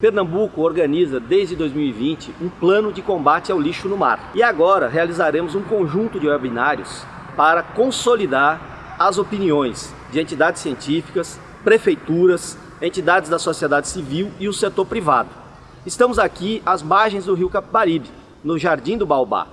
Pernambuco organiza desde 2020 um plano de combate ao lixo no mar. E agora realizaremos um conjunto de webinários para consolidar as opiniões de entidades científicas, prefeituras, entidades da sociedade civil e o setor privado. Estamos aqui às margens do rio Capibaribe, no Jardim do Baobá.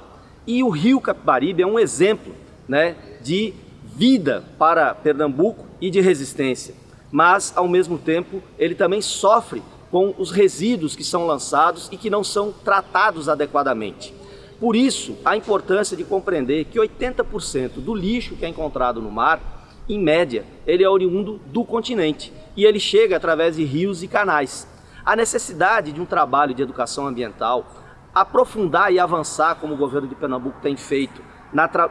E o rio Capibaribe é um exemplo né, de vida para Pernambuco e de resistência. Mas, ao mesmo tempo, ele também sofre com os resíduos que são lançados e que não são tratados adequadamente. Por isso, a importância de compreender que 80% do lixo que é encontrado no mar, em média, ele é oriundo do continente e ele chega através de rios e canais. A necessidade de um trabalho de educação ambiental, aprofundar e avançar como o governo de Pernambuco tem feito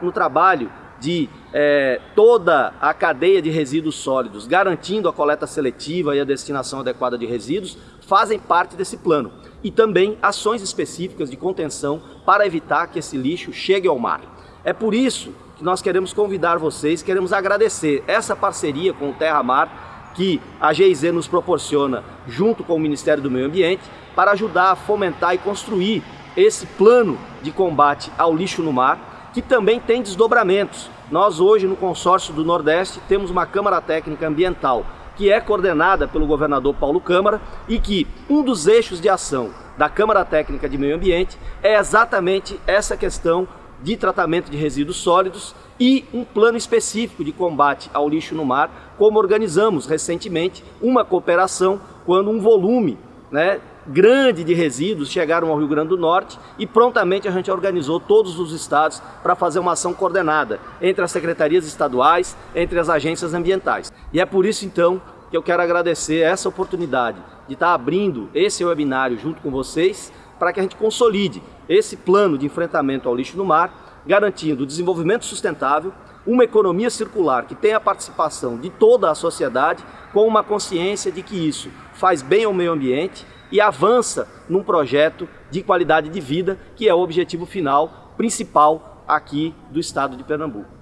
no trabalho de é, toda a cadeia de resíduos sólidos, garantindo a coleta seletiva e a destinação adequada de resíduos, fazem parte desse plano. E também ações específicas de contenção para evitar que esse lixo chegue ao mar. É por isso que nós queremos convidar vocês, queremos agradecer essa parceria com o Terra Mar que a GIZ nos proporciona junto com o Ministério do Meio Ambiente para ajudar a fomentar e construir esse plano de combate ao lixo no mar que também tem desdobramentos. Nós hoje no consórcio do Nordeste temos uma Câmara Técnica Ambiental que é coordenada pelo governador Paulo Câmara e que um dos eixos de ação da Câmara Técnica de Meio Ambiente é exatamente essa questão de tratamento de resíduos sólidos e um plano específico de combate ao lixo no mar, como organizamos recentemente uma cooperação quando um volume né, grande de resíduos chegaram ao Rio Grande do Norte e prontamente a gente organizou todos os estados para fazer uma ação coordenada entre as secretarias estaduais, entre as agências ambientais. E é por isso então que eu quero agradecer essa oportunidade de estar abrindo esse webinário junto com vocês para que a gente consolide esse plano de enfrentamento ao lixo no mar, garantindo desenvolvimento sustentável, uma economia circular que tenha a participação de toda a sociedade com uma consciência de que isso faz bem ao meio ambiente e avança num projeto de qualidade de vida que é o objetivo final principal aqui do estado de Pernambuco.